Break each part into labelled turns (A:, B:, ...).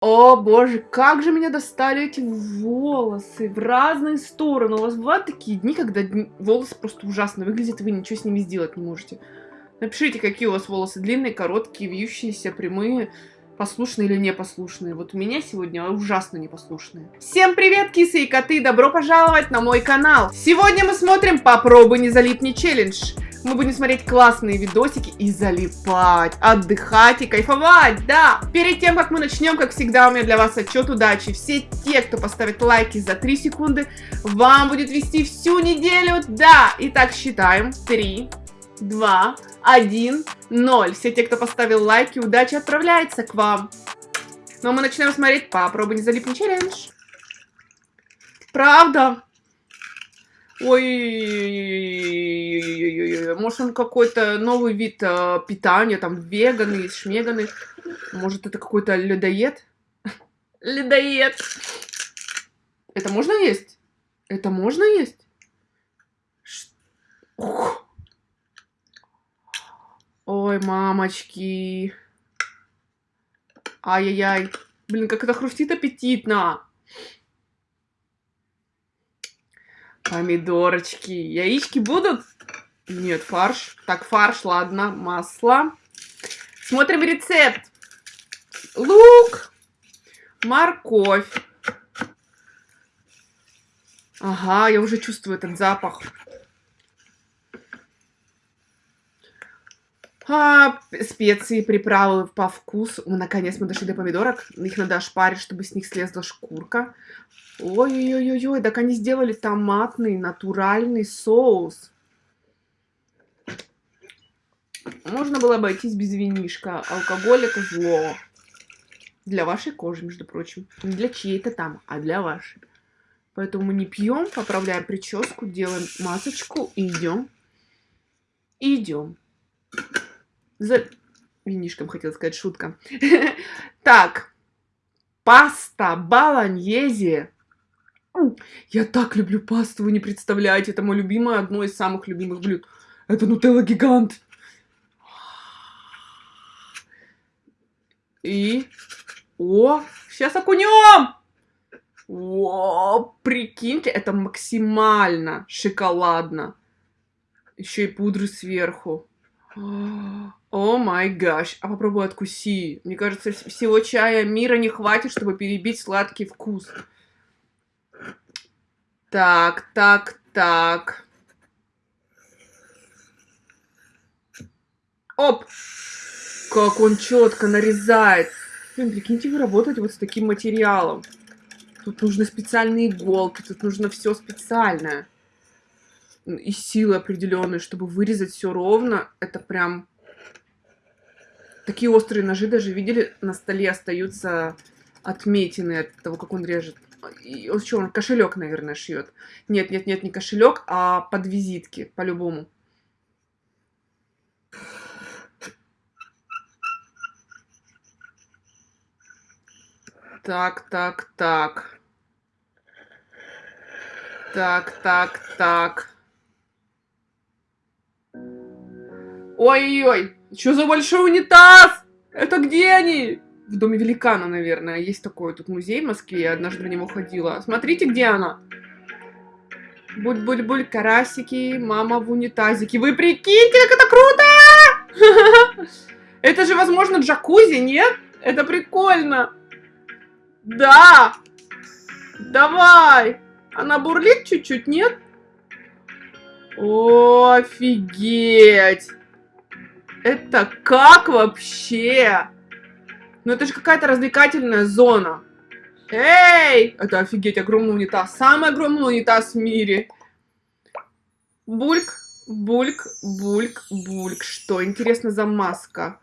A: О боже, как же меня достали эти волосы в разные стороны. У вас бывают такие дни, когда волосы просто ужасно выглядят, и вы ничего с ними сделать не можете. Напишите, какие у вас волосы. Длинные, короткие, вьющиеся, прямые, послушные или непослушные. Вот у меня сегодня ужасно непослушные. Всем привет, кисы и коты! Добро пожаловать на мой канал! Сегодня мы смотрим «Попробуй не залипни челлендж». Мы будем смотреть классные видосики и залипать, отдыхать и кайфовать, да! Перед тем, как мы начнем, как всегда, у меня для вас отчет удачи. Все те, кто поставит лайки за 3 секунды, вам будет вести всю неделю, да! Итак, считаем. 3, 2, 1, 0. Все те, кто поставил лайки, удача отправляется к вам. Ну а мы начинаем смотреть «Попробуй не залипни челлендж». Правда? Ой, может он какой-то новый вид э, питания, там веганы, шмеганы. Может это какой-то ледоед? Ледоед. Это можно есть? Это можно есть? Ух. Ой, мамочки. Ай-яй-яй. Блин, как это хрустит аппетитно. Помидорочки. Яички будут? Нет, фарш. Так, фарш, ладно. Масло. Смотрим рецепт. Лук. Морковь. Ага, я уже чувствую этот запах. А, специи, приправы по вкусу. О, наконец мы дошли до помидорок. Их надо ошпарить, чтобы с них слезла шкурка. Ой-ой-ой-ой, так они сделали томатный натуральный соус. Можно было обойтись без винишка. Алкоголь это зло. Для вашей кожи, между прочим. Не для чьей-то там, а для вашей. Поэтому мы не пьем, поправляем прическу, делаем масочку и идем. И идем. За винишком хотела сказать, шутка. Так. Паста баланьезе. Я так люблю пасту, вы не представляете. Это мое любимое, одно из самых любимых блюд. Это нутелла гигант. И... О, сейчас окунем! О, прикиньте, это максимально шоколадно. Еще и пудры сверху. О май гаш. А попробуй откуси. Мне кажется, всего чая мира не хватит, чтобы перебить сладкий вкус. Так, так, так. Оп! Как он четко нарезает. Блин, прикиньте, вы работаете вот с таким материалом. Тут нужны специальные иголки, тут нужно все специальное. И силы определенные, чтобы вырезать все ровно. Это прям... Такие острые ножи даже, видели, на столе остаются отметины от того, как он режет. И он что, он кошелек, наверное, шьет. Нет, нет, нет, не кошелек, а под визитки, по-любому. Так, так, так. Так, так, так. Ой-ой-ой, что за большой унитаз? Это где они? В доме великана, наверное. Есть такой тут музей в Москве, я однажды в него ходила. Смотрите, где она. Буль-буль-буль, карасики, мама в унитазике. Вы прикиньте, как это круто! Это же, возможно, джакузи, нет? Это прикольно. Да! Давай! Она бурлит чуть-чуть, нет? Офигеть! Это как вообще? Ну это же какая-то развлекательная зона. Эй! Это офигеть, огромный унитаз. Самый огромный унитаз в мире. Бульк, бульк, бульк, бульк. Что, интересно, за маска?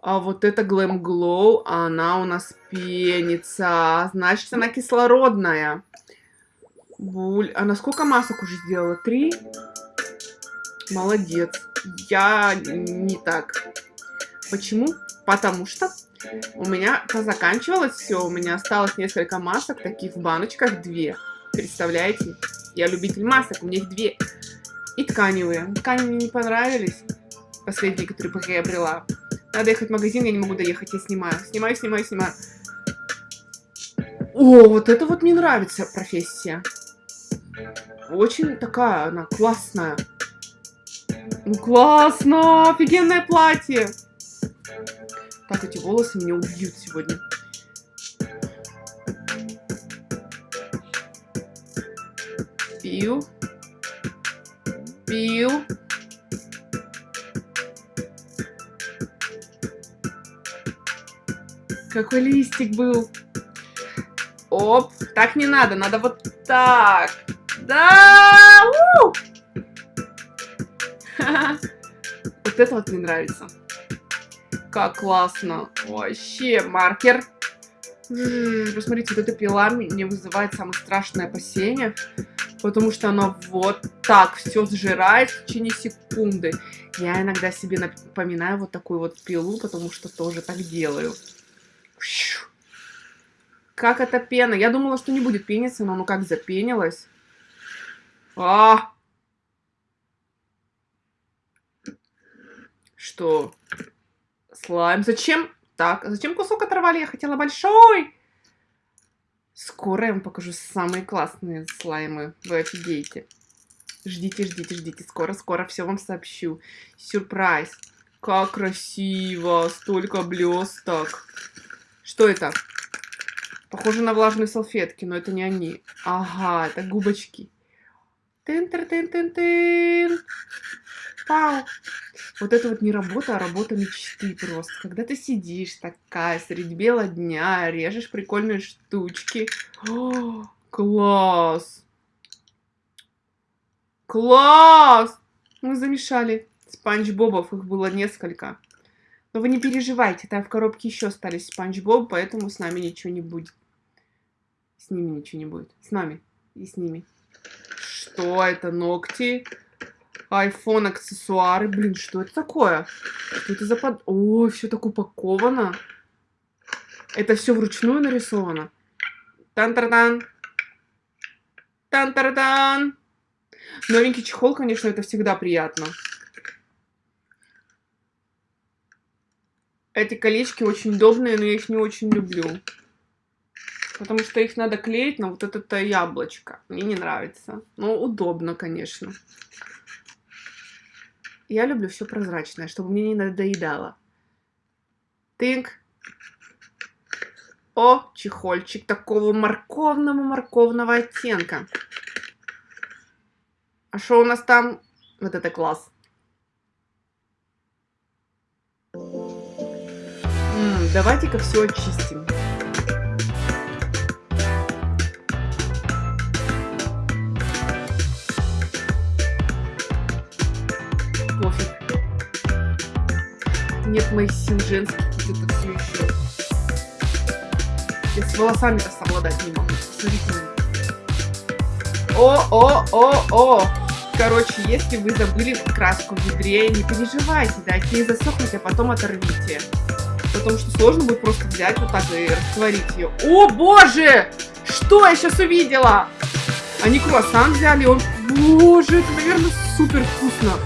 A: А вот это Glam Glow, она у нас пенится. Значит, она кислородная. Буль. Она сколько масок уже сделала? Три? Молодец. Я не так. Почему? Потому что у меня позаканчивалось все. У меня осталось несколько масок, таких в баночках, две. Представляете? Я любитель масок, у меня их две. И тканевые. Ткани мне не понравились. Последние, которые пока я брела. Надо ехать в магазин, я не могу доехать, я снимаю. Снимаю, снимаю, снимаю. О, вот это вот мне нравится профессия. Очень такая она классная. Ну, классно! Офигенное платье! Так, эти волосы меня убьют сегодня. Пью. Пью. Какой листик был. Оп, так не надо, надо вот так. Да! Вот это вот мне нравится. Как классно. Вообще, маркер. Посмотрите, вот эта пила мне вызывает самое страшное опасение. Потому что она вот так все сжирает в течение секунды. Я иногда себе напоминаю вот такую вот пилу, потому что тоже так делаю. Как это пена? Я думала, что не будет пениться, но ну как запенилась. А! Что? Слайм. Зачем? Так, зачем кусок оторвали? Я хотела большой. Скоро я вам покажу самые классные слаймы. Вы офигеете. Ждите, ждите, ждите. Скоро, скоро все вам сообщу. Сюрприз. Как красиво. Столько блесток. Что это? Похоже на влажные салфетки, но это не они. Ага, это губочки. Тын-тын-тын-тын-тын. Пау. Вот это вот не работа, а работа мечты просто. Когда ты сидишь такая средь бела дня, режешь прикольные штучки. О, класс! Класс! Мы замешали спанч бобов, их было несколько. Но вы не переживайте, там в коробке еще остались спанч боб, поэтому с нами ничего не будет. С ними ничего не будет. С нами и с ними. Что это? Ногти? iPhone аксессуары. Блин, что это такое? Что это за под... О, все так упаковано. Это все вручную нарисовано. Тан-тар-тан. Тан-тар-тан. Новенький чехол, конечно, это всегда приятно. Эти колечки очень удобные, но я их не очень люблю. Потому что их надо клеить на вот это яблочко. Мне не нравится. Но удобно, конечно. Я люблю все прозрачное, чтобы мне не надоедало. Тынк. О, чехольчик такого морковного-морковного оттенка. А что у нас там? Вот это класс. Давайте-ка все очистим. Моих сил женских где-то все еще. Я с волосами-то совладать не могу. Смотрите. О, о, о, о! Короче, если вы забыли краску в ведре, не переживайте, дайте ей засохнуть, а потом оторвите. Потому что сложно будет просто взять вот так и растворить ее. О, боже! Что я сейчас увидела? Они круассан взяли, он... Боже, это, наверное, супер вкусно.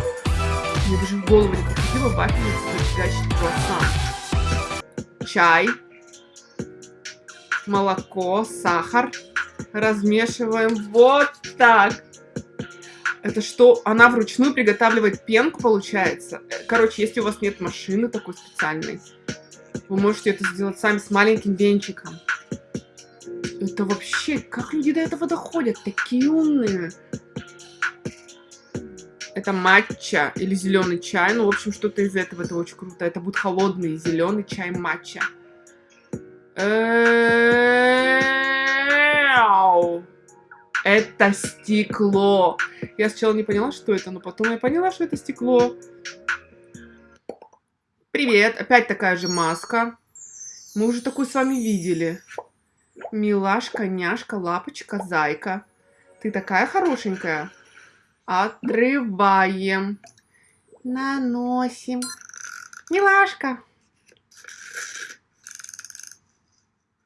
A: Мне даже в голову не приходило вафельница фигачить круассан. Чай. Молоко, сахар. Размешиваем вот так. Это что? Она вручную приготавливает пенку, получается? Короче, если у вас нет машины такой специальной, вы можете это сделать сами с маленьким венчиком. Это вообще... Как люди до этого доходят? Такие умные. Это матча или зеленый чай. Ну, в общем, что-то из этого. Это очень круто. Это будет холодный зеленый чай матча. Это стекло. Я сначала не поняла, что это, но потом я поняла, что это стекло. Привет. Опять такая же маска. Мы уже такую с вами видели. Милашка, няшка, лапочка, зайка. Ты такая хорошенькая. Отрываем. Наносим. Милашка.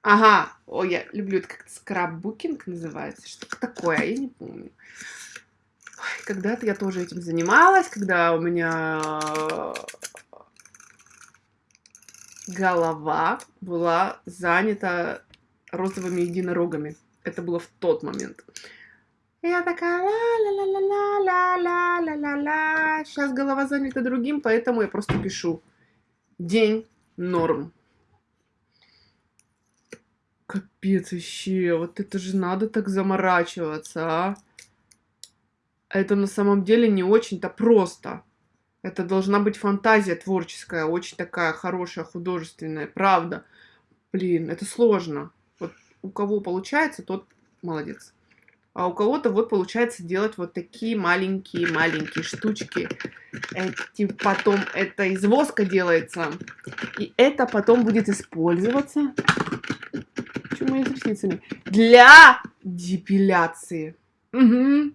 A: Ага. О, я люблю это как-то скраббукинг называется. Что-то такое, я не помню. Когда-то я тоже этим занималась, когда у меня голова была занята розовыми единорогами. Это было в тот момент. Я такая ла-ла-ла-ла-ла-ла-ла-ла-ла. Сейчас голова занята другим, поэтому я просто пишу. День норм. Капец вообще, вот это же надо так заморачиваться, а? Это на самом деле не очень-то просто. Это должна быть фантазия творческая, очень такая хорошая, художественная, правда. Блин, это сложно. Вот у кого получается, тот молодец. А у кого-то вот получается делать вот такие маленькие-маленькие штучки. Эти потом, это из воска делается. И это потом будет использоваться. Почему я с ресницами? Для депиляции. Угу.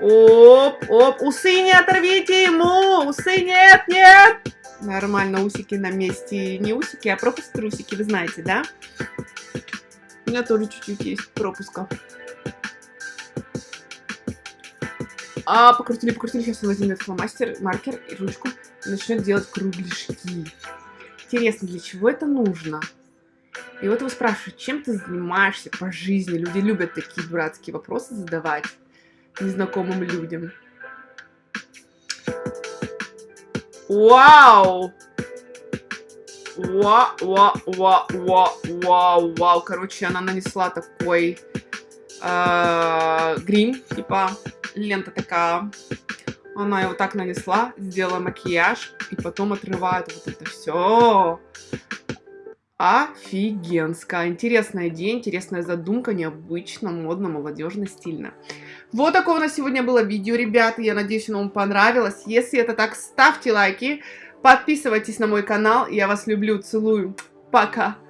A: Оп, оп, усы не оторвите ему! Усы нет, нет! Нормально, усики на месте. Не усики, а пропуск трусики, вы знаете, да? У меня тоже чуть-чуть есть пропуска. А, покрутили, покрутили. Сейчас он возьмет фломастер, маркер и ручку и начнет делать кругляшки. Интересно, для чего это нужно? И вот его спрашивают, чем ты занимаешься по жизни? Люди любят такие дурацкие вопросы задавать незнакомым людям. Вау! Вау, вау, вау, вау, вау, вау. Короче, она нанесла такой э, грим, типа лента такая. Она его так нанесла, сделала макияж, и потом отрывает вот это все. Офигенская. Интересная идея, интересная задумка, необычно, модно, молодежно, стильно. Вот такое у нас сегодня было видео, ребята. Я надеюсь, оно вам понравилось. Если это так, ставьте лайки, подписывайтесь на мой канал. Я вас люблю, целую. Пока.